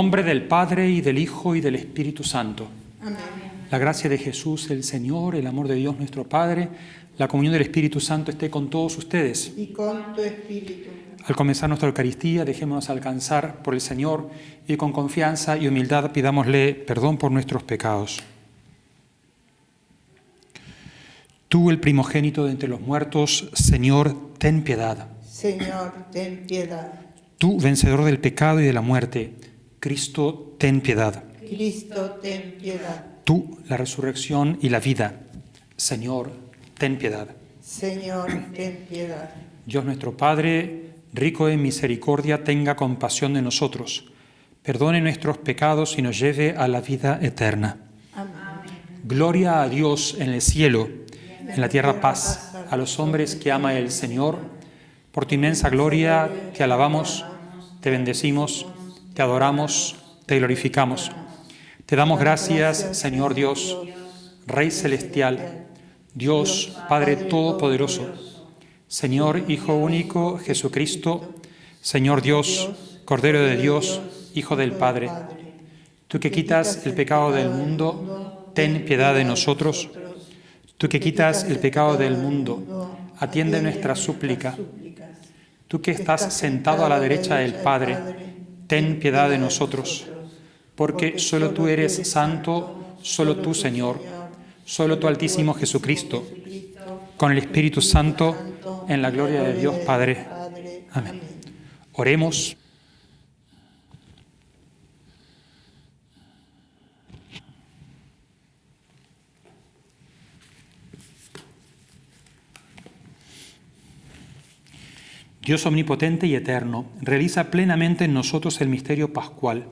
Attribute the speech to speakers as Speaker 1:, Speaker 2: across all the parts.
Speaker 1: nombre del Padre y del Hijo y del Espíritu Santo.
Speaker 2: Amén.
Speaker 1: La gracia de Jesús el Señor, el amor de Dios nuestro Padre, la comunión del Espíritu Santo esté con todos ustedes.
Speaker 2: Y con tu espíritu.
Speaker 1: Al comenzar nuestra Eucaristía, dejémonos alcanzar por el Señor y con confianza y humildad pidámosle perdón por nuestros pecados. Tú, el primogénito de entre los muertos, Señor, ten piedad.
Speaker 2: Señor, ten piedad.
Speaker 1: Tú, vencedor del pecado y de la muerte, Cristo, ten piedad.
Speaker 2: Cristo, ten piedad.
Speaker 1: Tú, la resurrección y la vida, Señor, ten piedad.
Speaker 2: Señor, ten piedad.
Speaker 1: Dios nuestro Padre, rico en misericordia, tenga compasión de nosotros, perdone nuestros pecados y nos lleve a la vida eterna.
Speaker 2: Amén.
Speaker 1: Gloria a Dios en el cielo, en la tierra paz, a los hombres que ama el Señor. Por tu inmensa gloria te alabamos, te bendecimos, te adoramos, te glorificamos. Te damos gracias, Señor Dios, Rey celestial, Dios Padre Todopoderoso, Señor Hijo único Jesucristo, Señor Dios, Cordero de Dios, Hijo del Padre. Tú que quitas el pecado del mundo, ten piedad de nosotros. Tú que quitas el pecado del mundo, atiende nuestra súplica. Tú que estás sentado a la derecha del Padre, ten piedad de nosotros. Porque solo tú eres santo, solo tú, Señor, solo tú, Altísimo Jesucristo, con el Espíritu Santo, en la gloria de Dios Padre. Amén. Oremos. Dios omnipotente y eterno, realiza plenamente en nosotros el misterio pascual,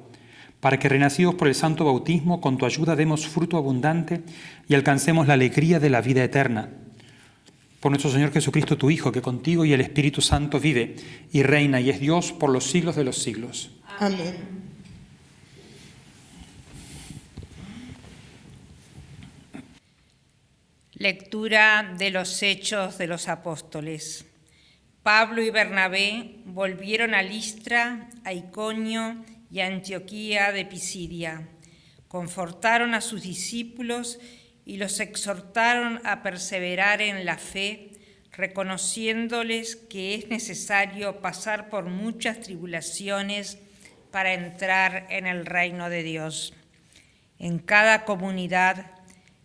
Speaker 1: para que renacidos por el santo bautismo, con tu ayuda demos fruto abundante y alcancemos la alegría de la vida eterna. Por nuestro Señor Jesucristo, tu Hijo, que contigo y el Espíritu Santo vive y reina y es Dios por los siglos de los siglos.
Speaker 2: Amén.
Speaker 3: Lectura de los Hechos de los Apóstoles. Pablo y Bernabé volvieron a Listra, a Iconio y a Antioquía de Pisidia. Confortaron a sus discípulos y los exhortaron a perseverar en la fe, reconociéndoles que es necesario pasar por muchas tribulaciones para entrar en el reino de Dios. En cada comunidad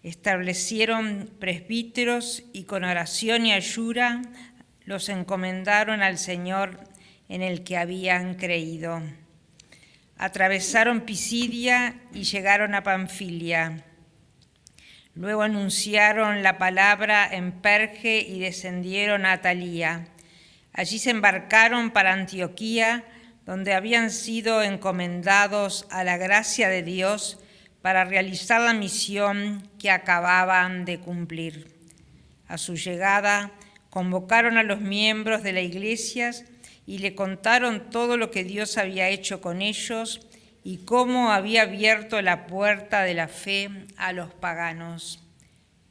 Speaker 3: establecieron presbíteros y con oración y ayuda los encomendaron al Señor en el que habían creído. Atravesaron Pisidia y llegaron a Panfilia. Luego anunciaron la palabra en Perge y descendieron a Atalía. Allí se embarcaron para Antioquía, donde habían sido encomendados a la gracia de Dios para realizar la misión que acababan de cumplir. A su llegada, convocaron a los miembros de la iglesia y le contaron todo lo que Dios había hecho con ellos y cómo había abierto la puerta de la fe a los paganos.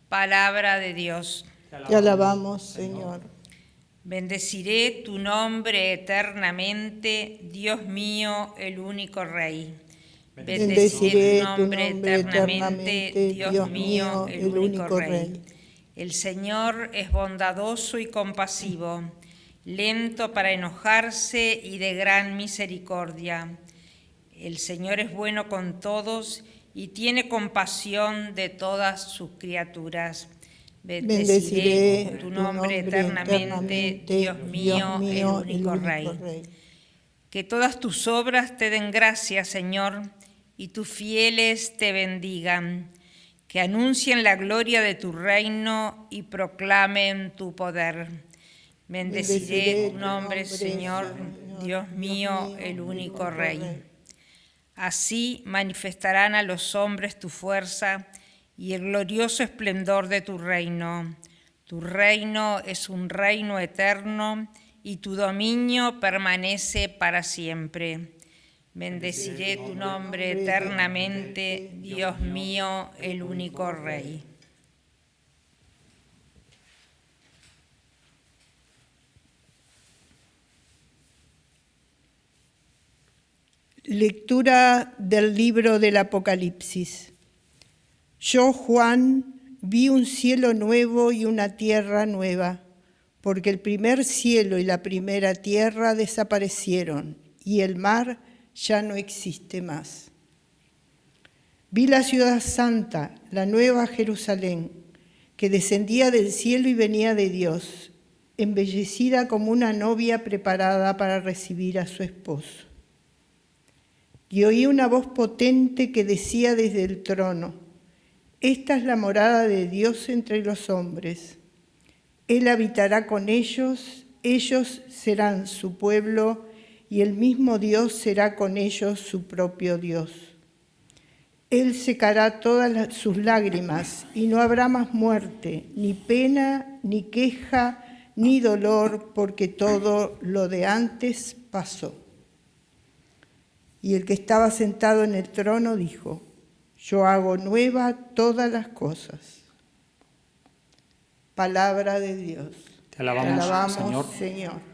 Speaker 3: Palabra de Dios.
Speaker 2: Te alabamos, Señor.
Speaker 3: Bendeciré tu nombre eternamente, Dios mío, el único Rey.
Speaker 2: Bendeciré tu nombre eternamente, Dios mío, el único Rey.
Speaker 3: El Señor es bondadoso y compasivo, lento para enojarse y de gran misericordia. El Señor es bueno con todos y tiene compasión de todas sus criaturas. Bendeciré tu nombre eternamente, Dios mío, el único Rey. Que todas tus obras te den gracia, Señor, y tus fieles te bendigan que anuncien la gloria de tu reino y proclamen tu poder. Bendeciré tu nombre, Señor, Dios mío, el único Rey. Así manifestarán a los hombres tu fuerza y el glorioso esplendor de tu reino. Tu reino es un reino eterno y tu dominio permanece para siempre. Bendeciré tu nombre eternamente, Dios mío, el único Rey.
Speaker 2: Lectura del libro del Apocalipsis. Yo, Juan, vi un cielo nuevo y una tierra nueva, porque el primer cielo y la primera tierra desaparecieron y el mar ya no existe más. Vi la ciudad santa, la nueva Jerusalén, que descendía del cielo y venía de Dios, embellecida como una novia preparada para recibir a su esposo y oí una voz potente que decía desde el trono, Esta es la morada de Dios entre los hombres. Él habitará con ellos, ellos serán su pueblo y el mismo Dios será con ellos su propio Dios. Él secará todas sus lágrimas y no habrá más muerte, ni pena, ni queja, ni dolor, porque todo lo de antes pasó. Y el que estaba sentado en el trono dijo, yo hago nueva todas las cosas. Palabra de Dios.
Speaker 1: Te alabamos, Señor.
Speaker 2: Señor.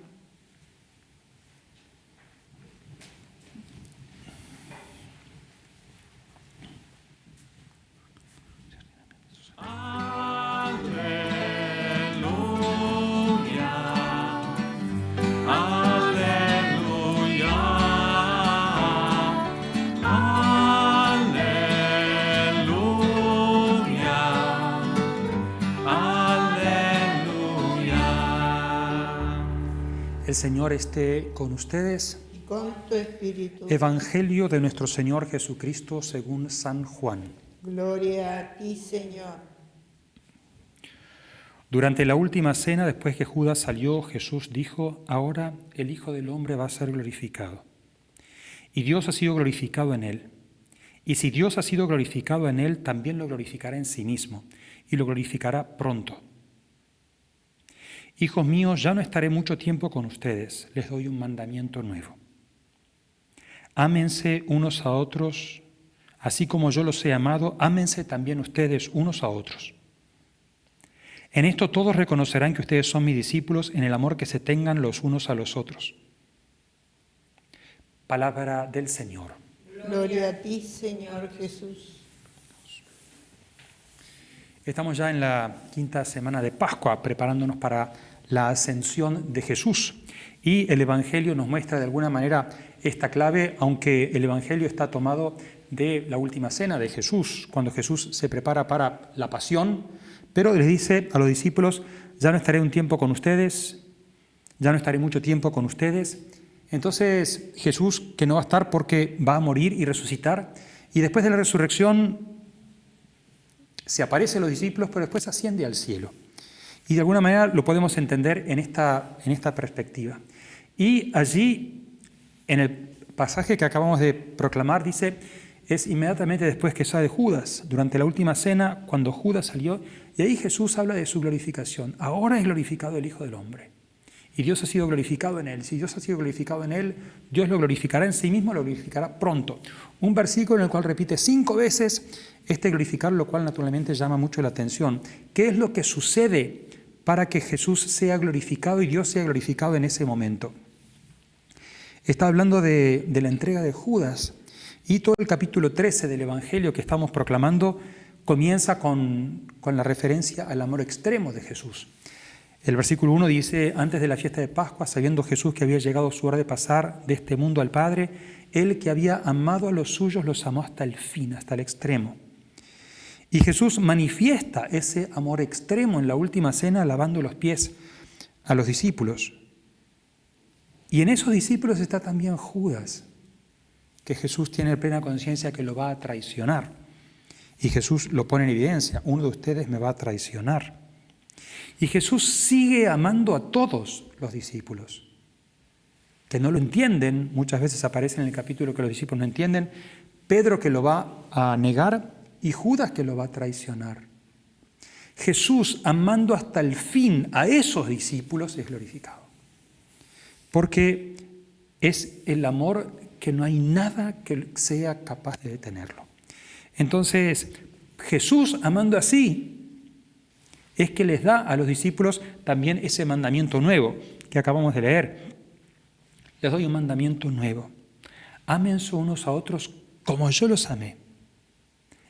Speaker 1: El Señor esté con ustedes.
Speaker 2: Y con tu espíritu.
Speaker 1: Evangelio de nuestro Señor Jesucristo según San Juan.
Speaker 2: Gloria a ti, Señor.
Speaker 1: Durante la última cena, después que Judas salió, Jesús dijo, ahora el Hijo del Hombre va a ser glorificado. Y Dios ha sido glorificado en él. Y si Dios ha sido glorificado en él, también lo glorificará en sí mismo, y lo glorificará pronto. Hijos míos, ya no estaré mucho tiempo con ustedes, les doy un mandamiento nuevo. Ámense unos a otros, así como yo los he amado, ámense también ustedes unos a otros. En esto todos reconocerán que ustedes son mis discípulos en el amor que se tengan los unos a los otros. Palabra del Señor.
Speaker 2: Gloria a ti, Señor Jesús.
Speaker 1: Estamos ya en la quinta semana de Pascua, preparándonos para la ascensión de Jesús. Y el Evangelio nos muestra de alguna manera esta clave, aunque el Evangelio está tomado de la última cena de Jesús, cuando Jesús se prepara para la pasión, pero les dice a los discípulos, ya no estaré un tiempo con ustedes, ya no estaré mucho tiempo con ustedes. Entonces Jesús, que no va a estar porque va a morir y resucitar, y después de la resurrección se aparece a los discípulos, pero después asciende al cielo. Y de alguna manera lo podemos entender en esta, en esta perspectiva. Y allí, en el pasaje que acabamos de proclamar, dice, es inmediatamente después que sale Judas, durante la última cena, cuando Judas salió, y ahí Jesús habla de su glorificación. Ahora es glorificado el Hijo del Hombre. Y Dios ha sido glorificado en él. Si Dios ha sido glorificado en él, Dios lo glorificará en sí mismo, lo glorificará pronto. Un versículo en el cual repite cinco veces este glorificar, lo cual naturalmente llama mucho la atención. ¿Qué es lo que sucede para que Jesús sea glorificado y Dios sea glorificado en ese momento. Está hablando de, la entrega de Judas y todo el capítulo 13 del Evangelio que estamos proclamando comienza con, con la referencia al amor extremo de Jesús. El versículo 1 dice, antes de la fiesta de Pascua, sabiendo Jesús que había llegado su hora de pasar de este mundo al Padre, Él que había amado a los suyos los amó hasta el fin, hasta el extremo. Y Jesús manifiesta ese amor extremo en la última cena lavando los pies a los discípulos. Y en esos discípulos está también Judas, que Jesús tiene plena conciencia que lo va a traicionar. Y Jesús lo pone en evidencia, uno de ustedes me va a traicionar. Y Jesús sigue amando a todos los discípulos, que no lo entienden, muchas veces aparece en el capítulo que los discípulos no entienden, Pedro que lo va a negar y Judas que lo va a traicionar. Jesús, amando hasta el fin a esos discípulos, es glorificado. Porque es el amor que no hay nada que sea capaz de detenerlo. Entonces, Jesús, amando así, es que les da a los discípulos también ese mandamiento nuevo que acabamos de leer. Les doy un mandamiento nuevo. ámense unos a otros como yo los amé.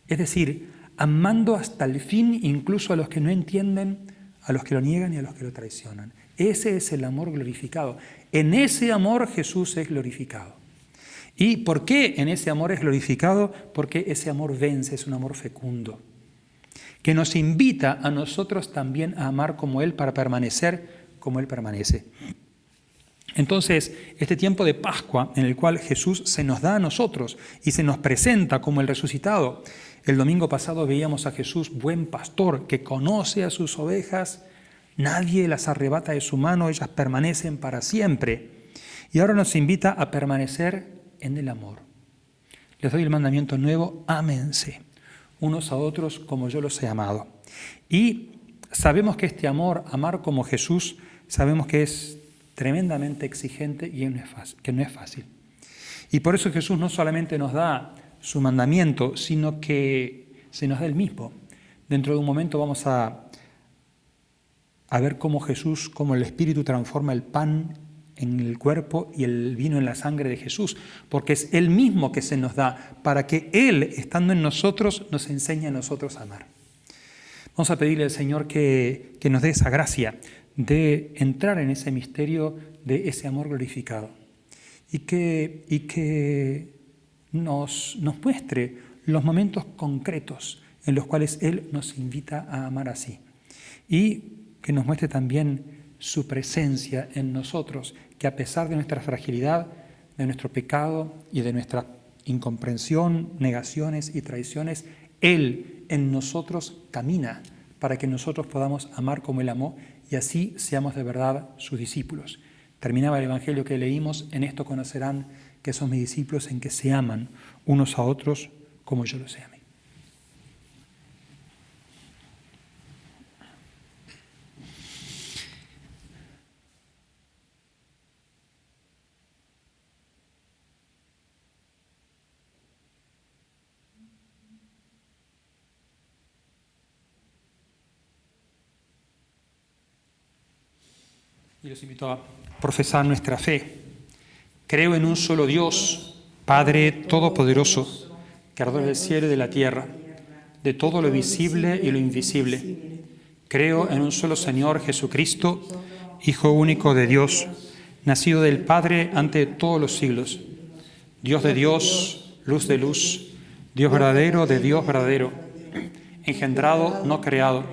Speaker 1: Es decir, amando hasta el fin incluso a los que no entienden, a los que lo niegan y a los que lo traicionan. Ese es el amor glorificado. En ese amor Jesús es glorificado. ¿Y por qué en ese amor es glorificado? Porque ese amor vence, es un amor fecundo, que nos invita a nosotros también a amar como Él para permanecer como Él permanece. Entonces, este tiempo de Pascua en el cual Jesús se nos da a nosotros y se nos presenta como el resucitado. El domingo pasado veíamos a Jesús, buen pastor, que conoce a sus ovejas, nadie las arrebata de su mano, ellas permanecen para siempre. Y ahora nos invita a permanecer en el amor. Les doy el mandamiento nuevo, ámense unos a otros como yo los he amado. Y sabemos que este amor, amar como Jesús, sabemos que es tremendamente exigente y que no es fácil. Y por eso Jesús no solamente nos da su mandamiento, sino que se nos da el mismo. Dentro de un momento vamos a, a ver cómo Jesús, cómo el Espíritu transforma el pan en el cuerpo y el vino en la sangre de Jesús, porque es Él mismo que se nos da para que Él, estando en nosotros, nos enseñe a nosotros a amar. Vamos a pedirle al Señor que, que nos dé esa gracia de entrar en ese misterio de ese amor glorificado y que, y que nos, nos muestre los momentos concretos en los cuales Él nos invita a amar así y que nos muestre también su presencia en nosotros que a pesar de nuestra fragilidad, de nuestro pecado y de nuestra incomprensión, negaciones y traiciones, Él en nosotros camina para que nosotros podamos amar como Él amó y así seamos de verdad sus discípulos. Terminaba el Evangelio que leímos, en esto conocerán que son mis discípulos en que se aman unos a otros como yo los amé. Y los invito a profesar nuestra fe. Creo en un solo Dios, Padre Todopoderoso, Creador del cielo y de la tierra, de todo lo visible y lo invisible. Creo en un solo Señor Jesucristo, Hijo único de Dios, nacido del Padre ante todos los siglos, Dios de Dios, luz de luz, Dios verdadero de Dios verdadero, engendrado, no creado,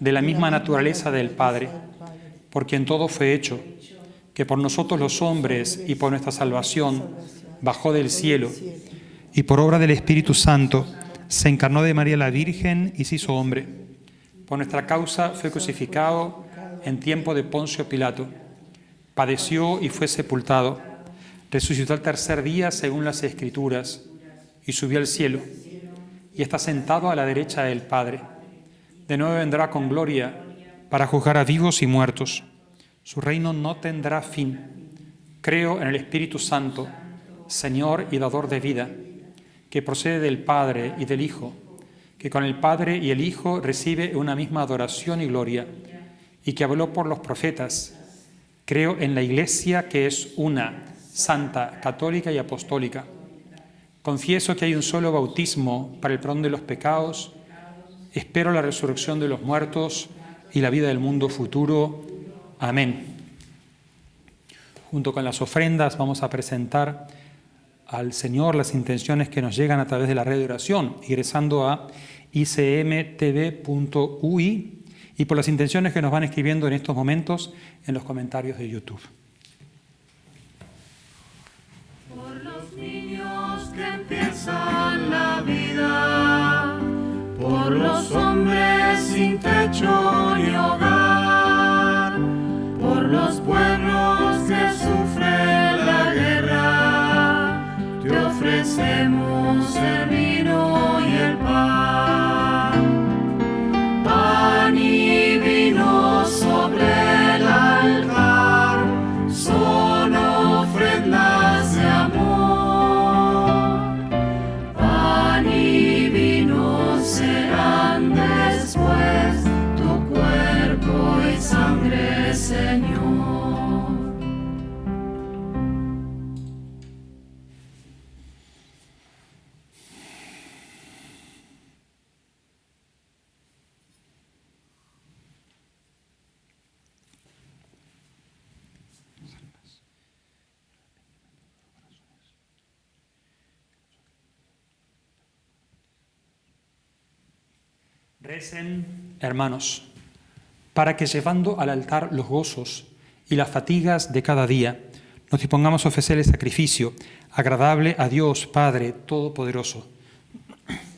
Speaker 1: de la misma naturaleza del Padre por quien todo fue hecho, que por nosotros los hombres y por nuestra salvación bajó del cielo, y por obra del Espíritu Santo se encarnó de María la Virgen y se hizo hombre. Por nuestra causa fue crucificado en tiempo de Poncio Pilato, padeció y fue sepultado, resucitó al tercer día según las Escrituras, y subió al cielo, y está sentado a la derecha del Padre. De nuevo vendrá con gloria para juzgar a vivos y muertos. Su reino no tendrá fin. Creo en el Espíritu Santo, Señor y dador de vida, que procede del Padre y del Hijo, que con el Padre y el Hijo recibe una misma adoración y gloria, y que habló por los profetas. Creo en la Iglesia que es una, santa, católica y apostólica. Confieso que hay un solo bautismo para el perdón de los pecados. Espero la resurrección de los muertos y la vida del mundo futuro. Amén. Junto con las ofrendas vamos a presentar al Señor las intenciones que nos llegan a través de la red de oración, ingresando a icmtv.ui y por las intenciones que nos van escribiendo en estos momentos en los comentarios de YouTube.
Speaker 4: Por los niños que empiezan la vida, por los hombres sin techo ni hogar, por los pueblos que sufren la guerra, te ofrecemos el vino y el pan.
Speaker 1: Recen, hermanos, para que llevando al altar los gozos y las fatigas de cada día, nos dispongamos a ofrecer el sacrificio agradable a Dios Padre Todopoderoso.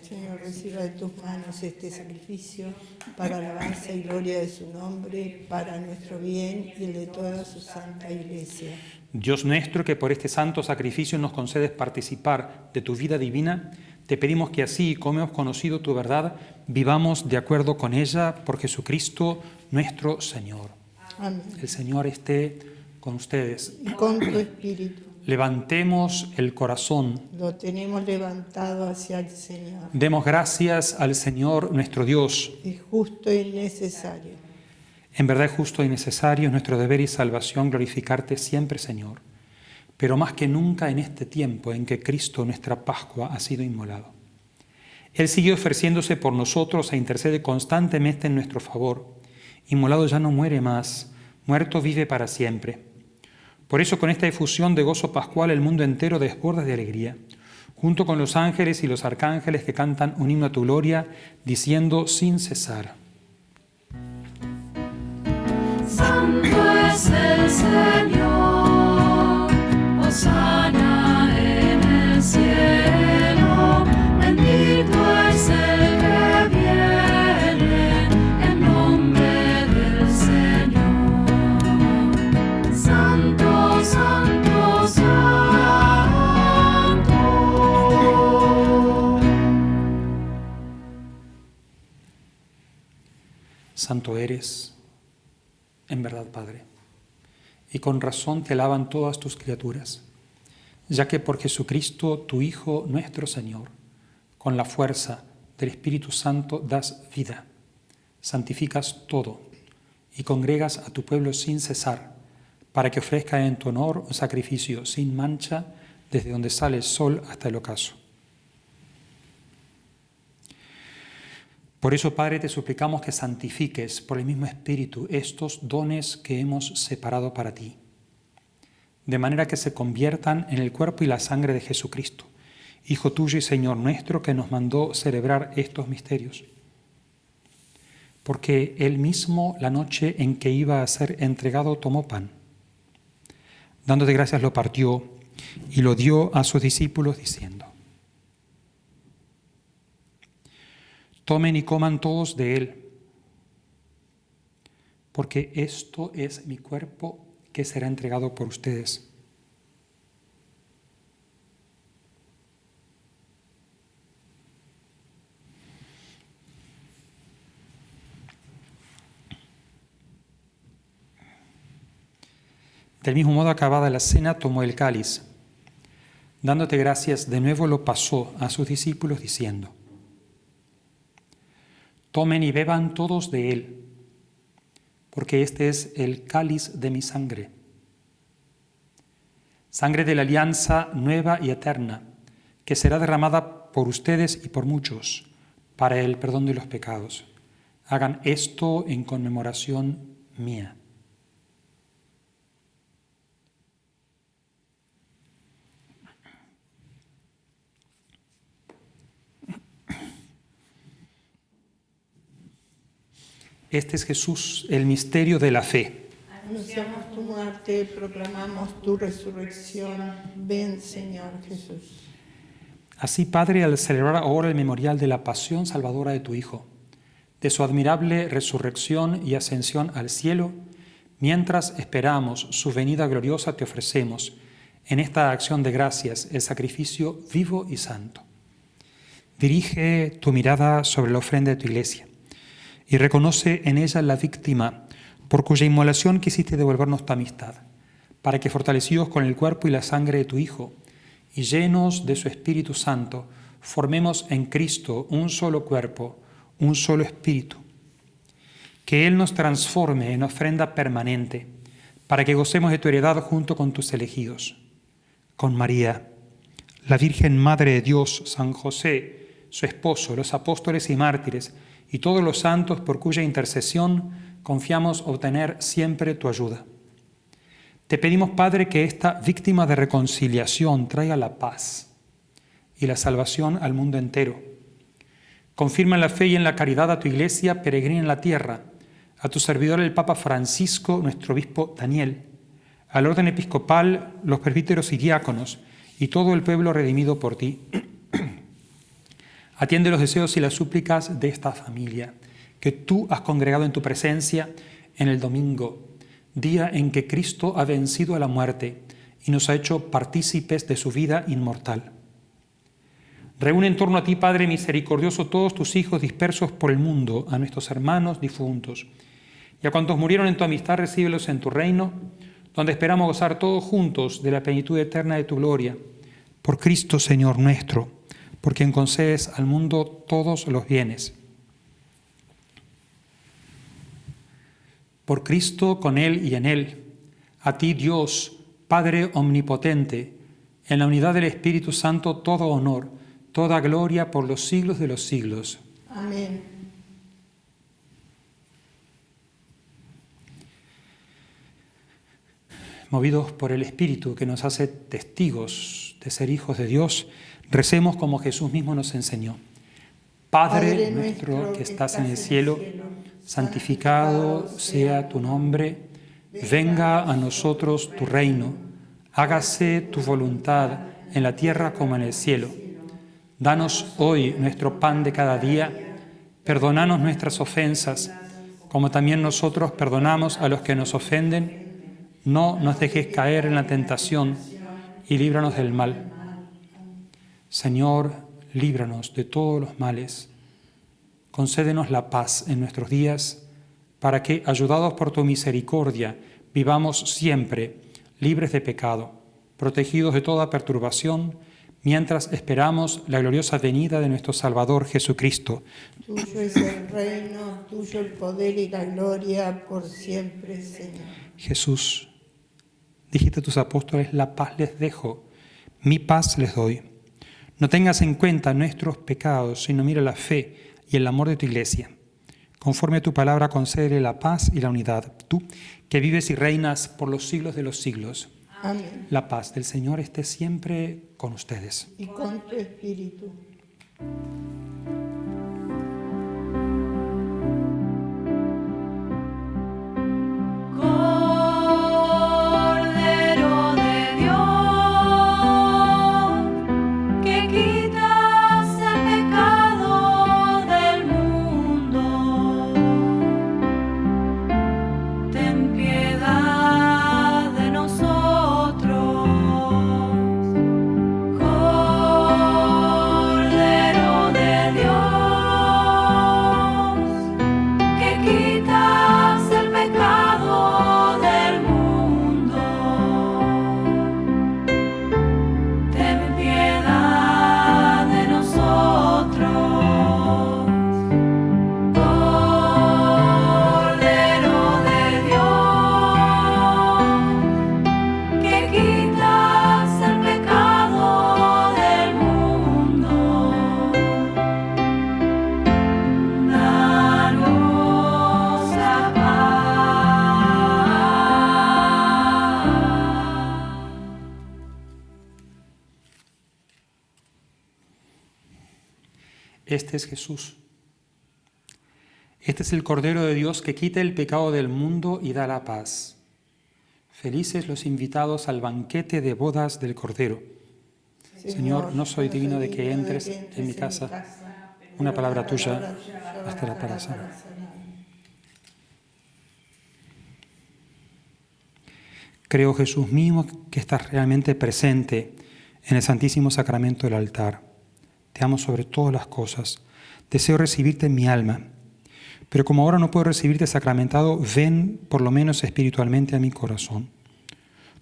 Speaker 2: Señor, reciba de tus manos este sacrificio para alabanza y gloria de su nombre, para nuestro bien y el de toda su santa iglesia.
Speaker 1: Dios nuestro, que por este santo sacrificio nos concedes participar de tu vida divina, te pedimos que así como hemos conocido tu verdad, vivamos de acuerdo con ella por Jesucristo nuestro Señor.
Speaker 2: Amén.
Speaker 1: El Señor esté con ustedes.
Speaker 2: Y con tu espíritu
Speaker 1: Levantemos el corazón.
Speaker 2: lo tenemos levantado hacia el Señor.
Speaker 1: Demos gracias al Señor nuestro Dios.
Speaker 2: Es justo y necesario.
Speaker 1: En verdad es justo y necesario es nuestro deber y salvación glorificarte siempre, Señor, pero más que nunca en este tiempo en que Cristo, nuestra Pascua, ha sido inmolado. Él sigue ofreciéndose por nosotros e intercede constantemente en nuestro favor. Inmolado ya no muere más, muerto vive para siempre. Por eso con esta efusión de gozo pascual el mundo entero desborda de alegría, junto con los ángeles y los arcángeles que cantan un himno a tu gloria, diciendo sin cesar.
Speaker 4: Santo es el Señor, Santo,
Speaker 1: eres, en verdad, Padre, y con razón te alaban todas tus criaturas, ya que por Jesucristo, tu Hijo, nuestro Señor, con la fuerza del Espíritu Santo das vida, santificas todo y congregas a tu pueblo sin cesar, para que ofrezca en tu honor un sacrificio sin mancha desde donde sale el sol hasta el ocaso. Por eso, Padre, te suplicamos que santifiques por el mismo Espíritu estos dones que hemos separado para ti, de manera que se conviertan en el cuerpo y la sangre de Jesucristo, Hijo tuyo y Señor nuestro, que nos mandó celebrar estos misterios. Porque Él mismo, la noche en que iba a ser entregado, tomó pan. Dándote gracias, lo partió y lo dio a sus discípulos, diciendo, Tomen y coman todos de él, porque esto es mi cuerpo que será entregado por ustedes. Del mismo modo, acabada la cena, tomó el cáliz. Dándote gracias, de nuevo lo pasó a sus discípulos, diciendo, Tomen y beban todos de él, porque este es el cáliz de mi sangre. Sangre de la alianza nueva y eterna, que será derramada por ustedes y por muchos para el perdón de los pecados. Hagan esto en conmemoración mía. Este es Jesús, el misterio de la fe.
Speaker 2: Anunciamos tu muerte, proclamamos tu resurrección. Ven, Señor Jesús.
Speaker 1: Así, Padre, al celebrar ahora el memorial de la pasión salvadora de tu Hijo, de su admirable resurrección y ascensión al cielo, mientras esperamos su venida gloriosa, te ofrecemos en esta acción de gracias el sacrificio vivo y santo. Dirige tu mirada sobre la ofrenda de tu iglesia y reconoce en ella la víctima por cuya inmolación quisiste devolvernos tu amistad, para que fortalecidos con el cuerpo y la sangre de tu Hijo y llenos de su Espíritu Santo, formemos en Cristo un solo cuerpo, un solo espíritu. Que Él nos transforme en ofrenda permanente, para que gocemos de tu heredad junto con tus elegidos. Con María, la Virgen Madre de Dios, San José, su esposo, los apóstoles y mártires, y todos los santos por cuya intercesión confiamos obtener siempre tu ayuda. Te pedimos, Padre, que esta víctima de reconciliación traiga la paz y la salvación al mundo entero. Confirma en la fe y en la caridad a tu iglesia peregrina en la tierra, a tu servidor el Papa Francisco, nuestro obispo Daniel, al orden episcopal, los presbíteros y diáconos, y todo el pueblo redimido por ti. Atiende los deseos y las súplicas de esta familia, que tú has congregado en tu presencia en el domingo, día en que Cristo ha vencido a la muerte y nos ha hecho partícipes de su vida inmortal. Reúne en torno a ti, Padre misericordioso, todos tus hijos dispersos por el mundo, a nuestros hermanos difuntos, y a cuantos murieron en tu amistad, recíbelos en tu reino, donde esperamos gozar todos juntos de la plenitud eterna de tu gloria. Por Cristo, Señor nuestro, por quien concedes al mundo todos los bienes. Por Cristo, con Él y en Él, a ti Dios, Padre omnipotente, en la unidad del Espíritu Santo, todo honor, toda gloria por los siglos de los siglos.
Speaker 4: Amén.
Speaker 1: Movidos por el Espíritu que nos hace testigos de ser hijos de Dios, recemos como Jesús mismo nos enseñó. Padre, nuestro que estás en el cielo, santificado sea tu nombre, venga a nosotros tu reino, hágase tu voluntad en la tierra como en el cielo. Danos hoy nuestro pan de cada día, perdonanos nuestras ofensas, como también nosotros perdonamos a los que nos ofenden. No nos dejes caer en la tentación y líbranos del mal. Señor, líbranos de todos los males. Concédenos la paz en nuestros días, para que, ayudados por tu misericordia, vivamos siempre libres de pecado, protegidos de toda perturbación, mientras esperamos la gloriosa venida de nuestro Salvador Jesucristo.
Speaker 4: Tuyo es el reino, tuyo el poder y la gloria por siempre, Señor.
Speaker 1: Jesús, dijiste a tus apóstoles, la paz les dejo, mi paz les doy. No tengas en cuenta nuestros pecados, sino mira la fe y el amor de tu iglesia. Conforme a tu palabra, concédele la paz y la unidad. Tú, que vives y reinas por los siglos de los siglos.
Speaker 4: Amén.
Speaker 1: La paz del Señor esté siempre con ustedes.
Speaker 4: Y con tu espíritu.
Speaker 1: Este es Jesús. Este es el Cordero de Dios que quita el pecado del mundo y da la paz. Felices los invitados al banquete de bodas del Cordero. Señor, no soy digno de que entres en mi casa. Una palabra tuya bastará para sanar. Creo, Jesús mío, que estás realmente presente en el Santísimo Sacramento del altar. Te amo sobre todas las cosas. Deseo recibirte en mi alma. Pero como ahora no puedo recibirte sacramentado, ven por lo menos espiritualmente a mi corazón.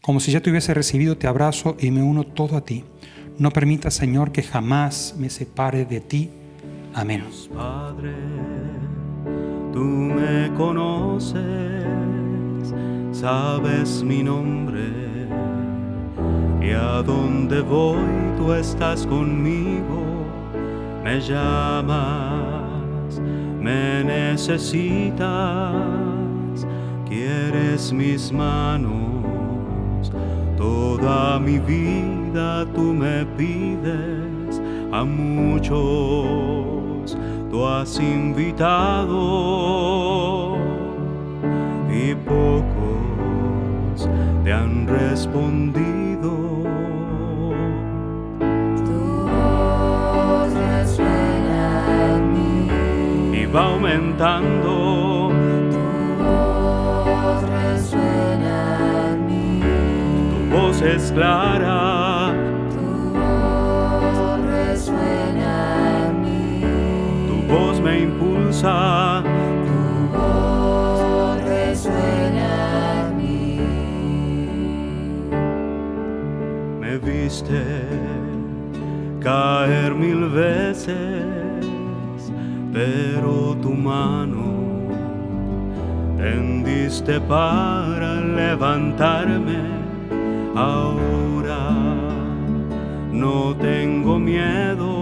Speaker 1: Como si ya te hubiese recibido, te abrazo y me uno todo a ti. No permita, Señor, que jamás me separe de ti. Amén.
Speaker 5: Padre, tú me conoces, sabes mi nombre, y a donde voy tú estás conmigo, me llamas, me necesitas, quieres mis manos, toda mi vida tú me pides a muchos, has invitado y pocos te han respondido. Y va aumentando.
Speaker 6: Tu voz resuena en mí,
Speaker 5: tu voz es clara,
Speaker 6: tu voz resuena en mí,
Speaker 5: tu voz me impulsa,
Speaker 6: tu voz resuena en mí.
Speaker 5: me viste caer mil veces, pero tu mano tendiste para levantarme. Ahora no tengo miedo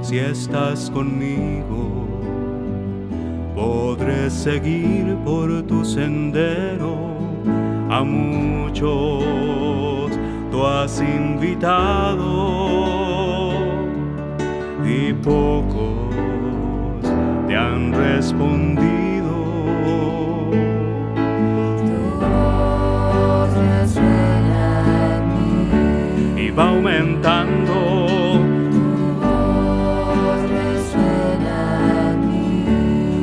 Speaker 5: si estás conmigo. Podré seguir por tu sendero a muchos has invitado y pocos te han respondido.
Speaker 6: Tu voz resuena en mí,
Speaker 5: Y va aumentando.
Speaker 6: Tu voz resuena en mí,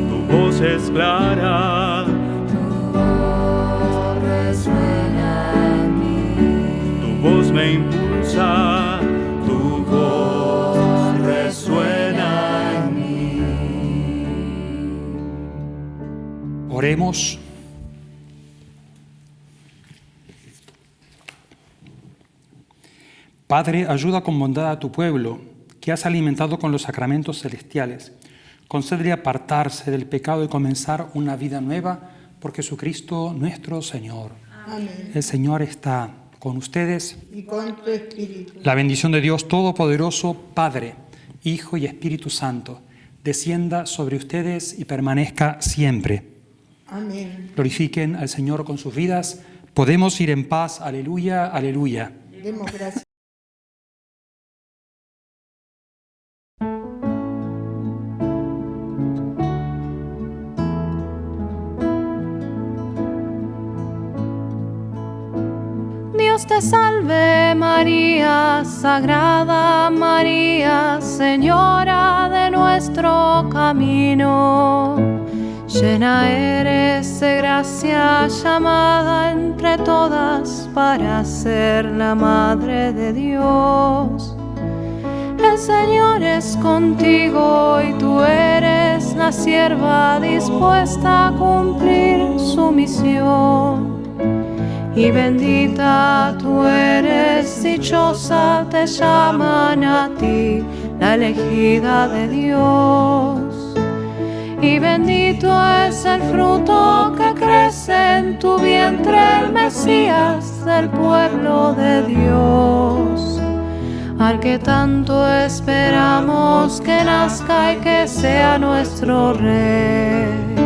Speaker 5: tu voz es clara, me impulsa, tu voz resuena en mí.
Speaker 1: Oremos. Padre, ayuda con bondad a tu pueblo, que has alimentado con los sacramentos celestiales. Concédele apartarse del pecado y comenzar una vida nueva por Jesucristo nuestro Señor.
Speaker 2: Amén.
Speaker 1: El Señor está con ustedes.
Speaker 2: Y con tu espíritu.
Speaker 1: La bendición de Dios Todopoderoso, Padre, Hijo y Espíritu Santo, descienda sobre ustedes y permanezca siempre.
Speaker 2: Amén.
Speaker 1: Glorifiquen al Señor con sus vidas. Podemos ir en paz. Aleluya, aleluya.
Speaker 2: Demos gracias.
Speaker 4: Te salve María, Sagrada María, Señora de nuestro camino. Llena eres de gracia, llamada entre todas para ser la Madre de Dios. El Señor es contigo y tú eres la sierva dispuesta a cumplir su misión. Y bendita tú eres, dichosa te llaman a ti, la elegida de Dios. Y bendito es el fruto que crece en tu vientre, el Mesías del pueblo de Dios. Al que tanto esperamos que nazca y que sea nuestro Rey.